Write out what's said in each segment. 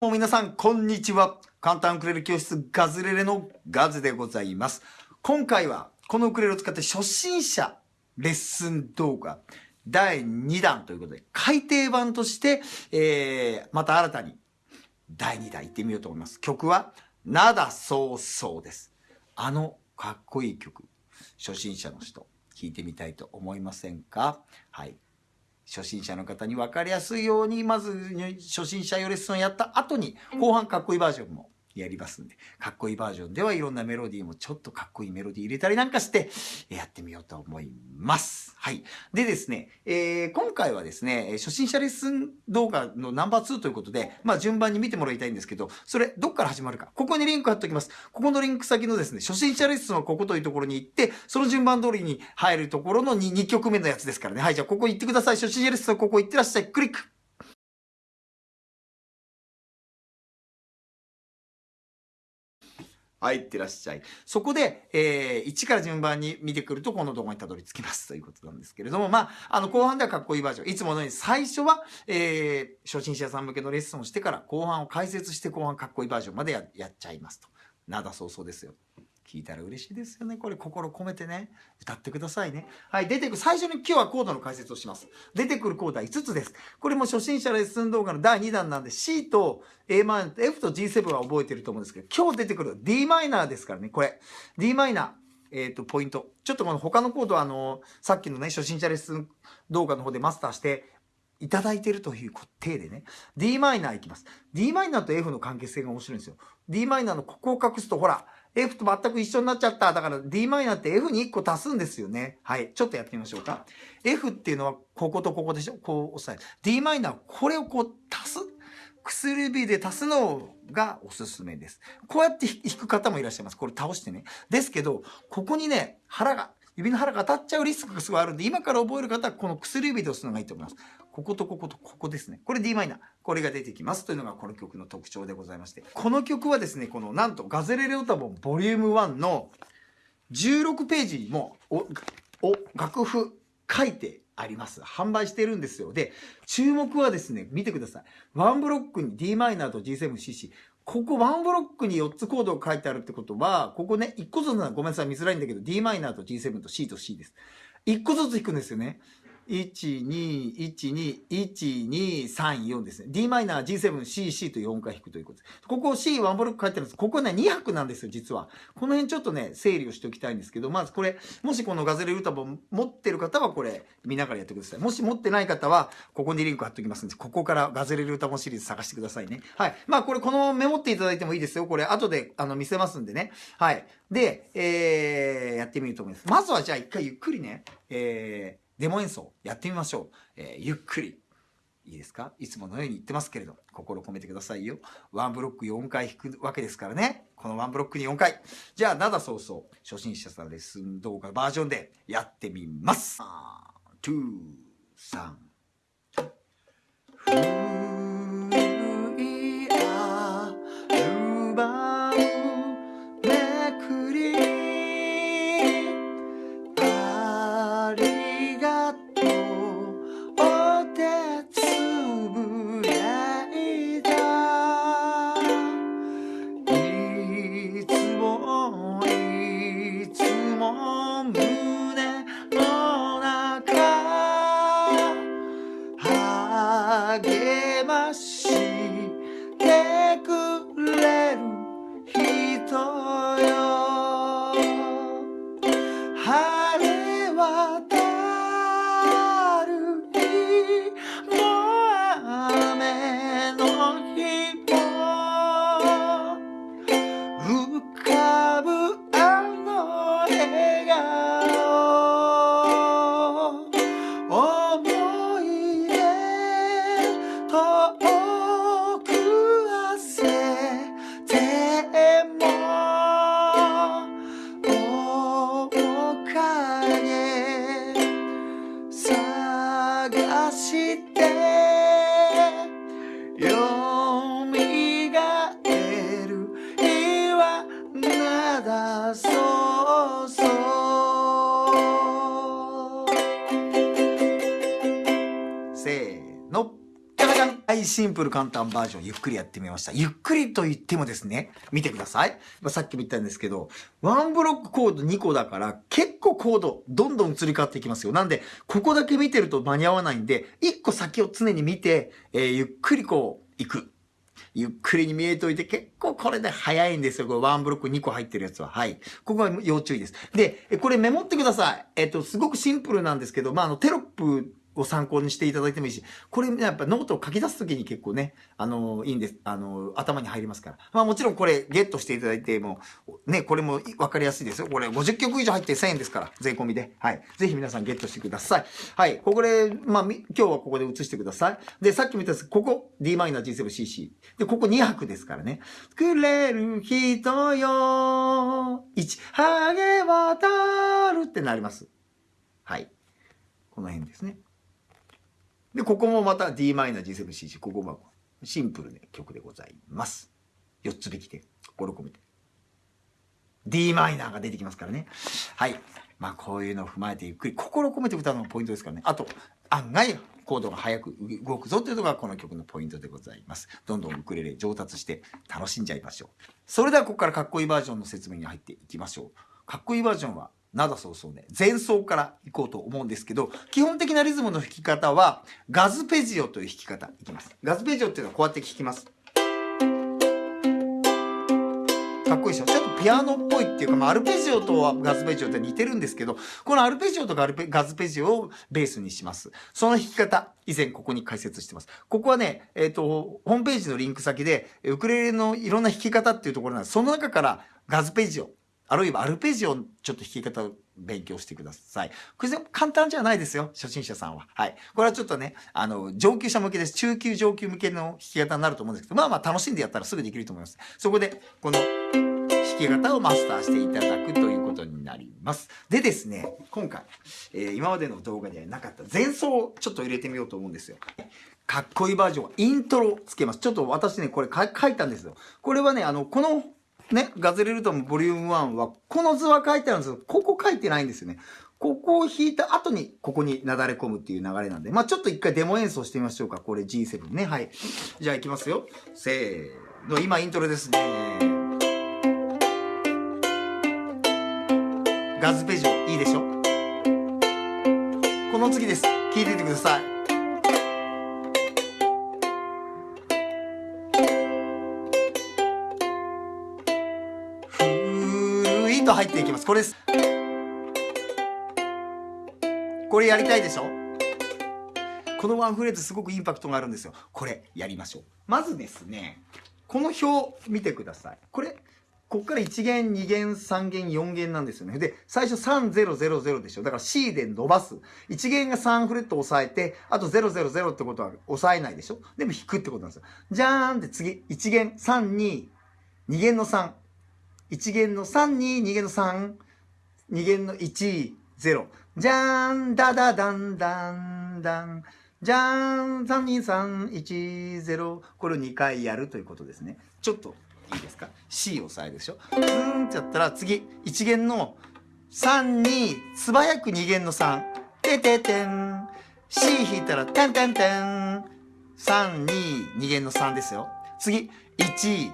もう皆さん、こんにちは。簡単ウクレレ教室ガズレレのガズでございます。今回は、このウクレレを使って初心者レッスン動画第2弾ということで、改訂版として、えー、また新たに第2弾行ってみようと思います。曲は、なだそうそうです。あのかっこいい曲、初心者の人、聴いてみたいと思いませんか？はい。初心者の方に分かりやすいように、まず初心者用レッスンをやった後に、後半かっこいいバージョンもやりますんで、かっこいいバージョンではいろんなメロディーもちょっとかっこいいメロディー入れたりなんかして、やってみようと思います。はい。でですね、えー、今回はですね、初心者レッスン動画のナンバー2ということで、まあ順番に見てもらいたいんですけど、それどっから始まるか。ここにリンク貼っておきます。ここのリンク先のですね、初心者レッスンはここというところに行って、その順番通りに入るところの 2, 2曲目のやつですからね。はい、じゃあここ行ってください。初心者レッスンはここ行ってらっしゃい。クリック。はい、いってらっしゃい。そこで、えー、1から順番に見てくると、この動画にたどり着きますということなんですけれども、まあ、あの、後半ではかっこいいバージョン。いつものように最初は、えー、初心者さん向けのレッスンをしてから、後半を解説して後半かっこいいバージョンまでややっちゃいますと。なだそうそうですよ。聞いたら嬉しいですよね。これ心込めてね、歌ってくださいね。はい、出てくる、最初に今日はコードの解説をします。出てくるコードは5つです。これも初心者レッスン動画の第2弾なんで C と Am、F と G7 は覚えてると思うんですけど、今日出てくる d マイナーですからね、これ。d マイナー。えっ、ー、と、ポイント。ちょっとこの他のコードはあの、さっきのね、初心者レッスン動画の方でマスターして、いただいてるという体でね、d マイナーいきます。d マイナーと F の関係性が面白いんですよ。d マイナーのここを隠すと、ほら、F と全く一緒になっちゃった。だから d マイナーって F に1個足すんですよね。はい。ちょっとやってみましょうか。F っていうのはこことここでしょ？こう押さえる。d マイナー、これをこう足す？薬指で足すのがおすすめです。こうやって弾く方もいらっしゃいます。これ倒してね。ですけど、ここにね、腹が、指の腹が当たっちゃうリスクがすごいあるんで、今から覚える方はこの薬指で押すのがいいと思います。こことこことここですね。これ d マイナー。これが出てきますというのがこの曲の特徴でございまして。この曲はですね、このなんとガゼレレオタボンボリューム1の16ページにもお、お、楽譜書いてあります。販売してるんですよ。で、注目はですね、見てください。ワンブロックに d マイナーと G7CC。ここワンブロックに4つコードが書いてあるってことは、ここね、1個ずつならごめんなさい、見づらいんだけど、d マイナーと G7 と C と C です。1個ずつ弾くんですよね。1、2、1、2、1、2、3、4ですね。d マイナー、G7、C、C と4回弾くということです。ここ C、ワンブロック書いてあるんです。ここね、2拍なんですよ、実は。この辺ちょっとね、整理をしておきたいんですけど、まずこれ、もしこのガゼレ歌本持ってる方はこれ、見ながらやってください。もし持ってない方は、ここにリンク貼っておきますんで、ここからガゼレ歌本シリーズ探してくださいね。はい。まあこれ、このメモっていただいてもいいですよ。これ、後で、あの、見せますんでね。はい。で、えー、やってみると思います。まずはじゃあ一回ゆっくりね、えー、デモ演奏やってみましょう。えー、ゆっくり。いいですか？いつものように言ってますけれど、心込めてくださいよ。ワンブロック4回弾くわけですからね。このワンブロックに4回。じゃあ、なだそうそう、初心者さんレッスン動画バージョンでやってみます。2、3。そうそう。せーの。はいシンプル簡単バージョンゆっくりやってみました。ゆっくりと言ってもですね見てください、まあ、さっきも言ったんですけどワンブロックコード2個だから結構コードどんどん移り変わっていきますよ。なんでここだけ見てると間に合わないんで1個先を常に見て、えー、ゆっくりこう行く。ゆっくりに見えといて、結構これで早いんですよ。これワンブロック2個入ってるやつは。はい。ここは要注意です。で、これメモってください。えっと、すごくシンプルなんですけど、まあ、あの、テロップを参考にしていただいてもいいし、これ、ね、やっぱノートを書き出すときに結構ね、あの、いいんです。あの、頭に入りますから。まあもちろんこれゲットしていただいても、ね、これもわかりやすいですよ。これ50曲以上入って1000円ですから、税込みで。はい。ぜひ皆さんゲットしてください。はい。ここで、まあ、今日はここで移してください。で、さっきも言ったんですここ Dm7CC。で、ここ2拍ですからね。くれる人よ、一、励渡るってなります。はい。この辺ですね。で、ここもまた Dm-G7cc、ここもシンプルな曲でございます。4つ引きで心込めて。Dm が出てきますからね。はい。まあこういうのを踏まえてゆっくり心込めて歌うのがポイントですからね。あと、案外コードが速く動くぞというのがこの曲のポイントでございます。どんどんウクレレ上達して楽しんじゃいましょう。それではここからかっこいいバージョンの説明に入っていきましょう。かっこいいバージョンは灘そうそうね、前奏からいこうと思うんですけど、基本的なリズムの弾き方は、ガズペジオという弾き方いきます。ガズペジオっていうのはこうやって弾きます。かっこいいでしょ？ちょっとピアノっぽいっていうか、まあ、アルペジオとガズペジオって似てるんですけど、このアルペジオとガルペガズペジオをベースにします。その弾き方、以前ここに解説してます。ここはね、えっ、ー、と、ホームページのリンク先で、ウクレレのいろんな弾き方っていうところなんです。その中からガズペジオ、あるいはアルペジオちょっと弾き方を勉強してください。これ簡単じゃないですよ、初心者さんは。はい。これはちょっとね、あの、上級者向けです。中級上級向けの弾き方になると思うんですけど、まあまあ楽しんでやったらすぐできると思います。そこで、この弾き方をマスターしていただくということになります。でですね、今回、えー、今までの動画にはなかった前奏をちょっと入れてみようと思うんですよ。かっこいいバージョンイントロつけます。ちょっと私ね、これ書いたんですよ。これはね、あの、このね、ガズレルトンボリューム1は、この図は書いてあるんですけど、ここ書いてないんですよね。ここを弾いた後に、ここになだれ込むっていう流れなんで。まあちょっと一回デモ演奏してみましょうか。これ G7 ね。はい。じゃあ行きますよ。せーの。今イントロですね。ガズペジオ、いいでしょ？この次です。聴いててください。と入っていきます。これです。これやりたいでしょ？このワンフレーズすごくインパクトがあるんですよ。これやりましょう。まずですね、この表見てください。これ、こっから1弦、2弦、3弦、4弦なんですよね。で、最初3000でしょ。だから C で伸ばす。1弦が3フレット押さえて、あと000ってことは押さえないでしょ。でも弾くってことなんですよ。じゃーんって次、1弦、3、2、2弦の3。1弦の3に2弦の3、2弦の1、0。じゃーん、だだだんだんだん。じゃーん、3、2、3、1、0。これを2回やるということですね。ちょっといいですか ?C 押さえるでしょ？ズーンってやったら次、1弦の3に素早く2弦の3。てててん。C 弾いたら、てんてんてん。3、2、2弦の3ですよ。次、1、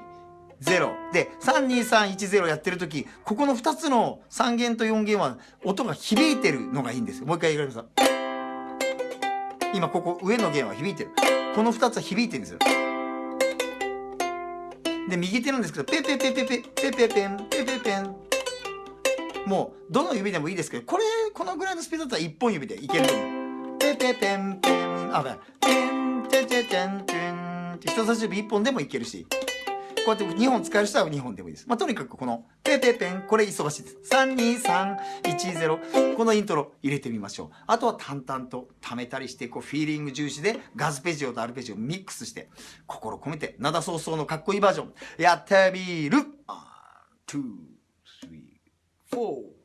0で32310やってる時ここの2つの3弦と4弦は音が響いてるのがいいんですよ。もう一回言います。今ここ上の弦は響いてる。この2つは響いてるんですよ。で右手なんですけどペペペペペペペペンペペペン。もうどの指でもいいですけどこれこのぐらいのスピードだったら1本指でいけると思う。ペペペンペン。あペンテテテンテン。って人差し指1本でもいけるし。こうやって2本使える人は2本でもいいです。まあ、とにかくこの、ペペペン、これ忙しいです。32310。このイントロ入れてみましょう。あとは淡々と溜めたりして、こう、フィーリング重視で、ガズペジオとアルペジオをミックスして、心込めて、灘早々のかっこいいバージョン、やってみる !1、2、3、4、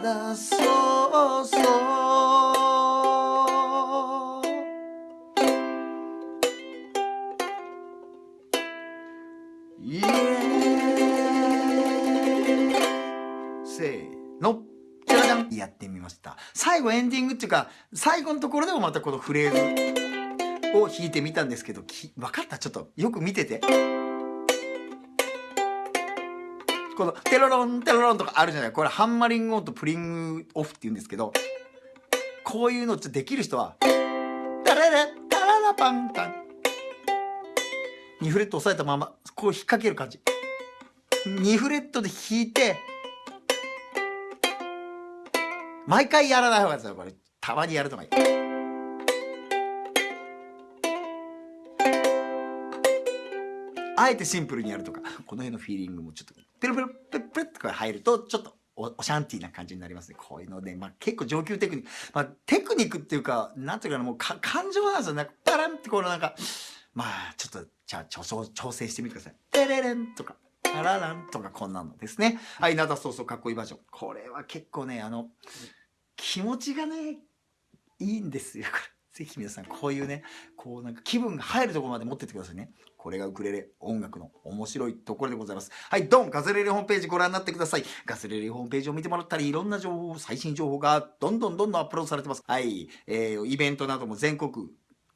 灘そうそう。せーの。やってみました。最後エンディングっていうか最後のところでもまたこのフレーズを弾いてみたんですけど分かった？ちょっとよく見てて。このテロロンテロロンとかあるじゃない。これハンマリングオンとプリングオフって言うんですけどこういうのっとできる人はタララタララパンタン。2フレット押さえたままこう引っ掛ける感じ。2フレットで弾いて毎回やらない方がいいですよ。これたまにやるとかいいあえてシンプルにやるとか。この辺のフィーリングもちょっと。ペロペロペロペロってこれ入るとちょっとおおシャンティーな感じになりますね。こういうので、まあ、結構上級テクニック、まあ、テクニックっていうかなんていうかなもうか感情なんですよなんかパランってこのなんかまあちょっとじゃあ調調調整してみてください。テレレンとかタラランとかこんなのですね。はい灘そうそうかっこいいバージョン。これは結構ねあの気持ちがねいいんですよ。これ。ぜひ皆さんこういうねこうなんか気分が入るところまで持ってってくださいねこれがウクレレ音楽の面白いところでございますはいドンガズレレホームページご覧になってくださいガズレレホームページを見てもらったりいろんな情報最新情報がどんどんどんどんアップロードされてますはい、えー、イベントなども全国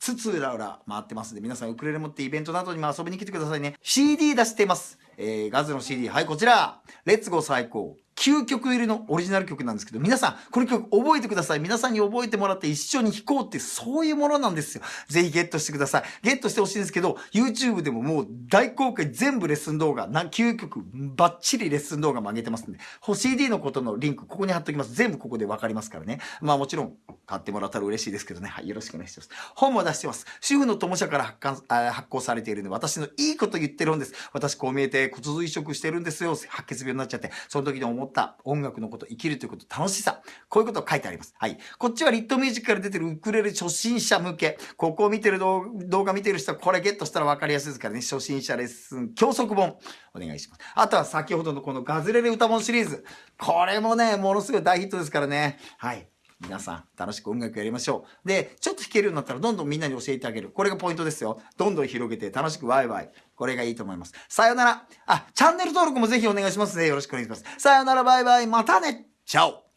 つつらうら回ってますんで、皆さんウクレレ持ってイベントなどにも遊びに来てくださいね。CD 出してます。えー、ガズの CD。はい、こちら。レッツゴー最高。9曲入りのオリジナル曲なんですけど、皆さん、この曲覚えてください。皆さんに覚えてもらって一緒に弾こうって、そういうものなんですよ。ぜひゲットしてください。ゲットしてほしいんですけど、YouTube でももう大公開全部レッスン動画、な9曲バッチリレッスン動画も上げてますんで、CD のことのリンク、ここに貼っときます。全部ここでわかりますからね。まあもちろん、買ってもらったら嬉しいですけどね。はい、よろしくお願いします。本も出してます。主婦の友社から発刊発行されているんで、私のいいこと言ってるんです。私こう見えて骨髄移植してるんですよ。白血病になっちゃって。その時に思思った音楽のこと、生きるということ、楽しさ。こういうこと書いてあります。はい。こっちはリットミュージックから出てるウクレレ初心者向け。ここを見てる動動画見てる人はこれゲットしたら分かりやすいですからね。初心者レッスン教則本。お願いします。あとは先ほどのこのガズレレ歌本シリーズ。これもね、ものすごい大ヒットですからね。はい。皆さん、楽しく音楽やりましょう。で、ちょっと弾けるようになったら、どんどんみんなに教えてあげる。これがポイントですよ。どんどん広げて、楽しくワイワイ。これがいいと思います。さよなら。あ、チャンネル登録もぜひお願いしますね。よろしくお願いします。さよなら、バイバイ。またね。チャオ。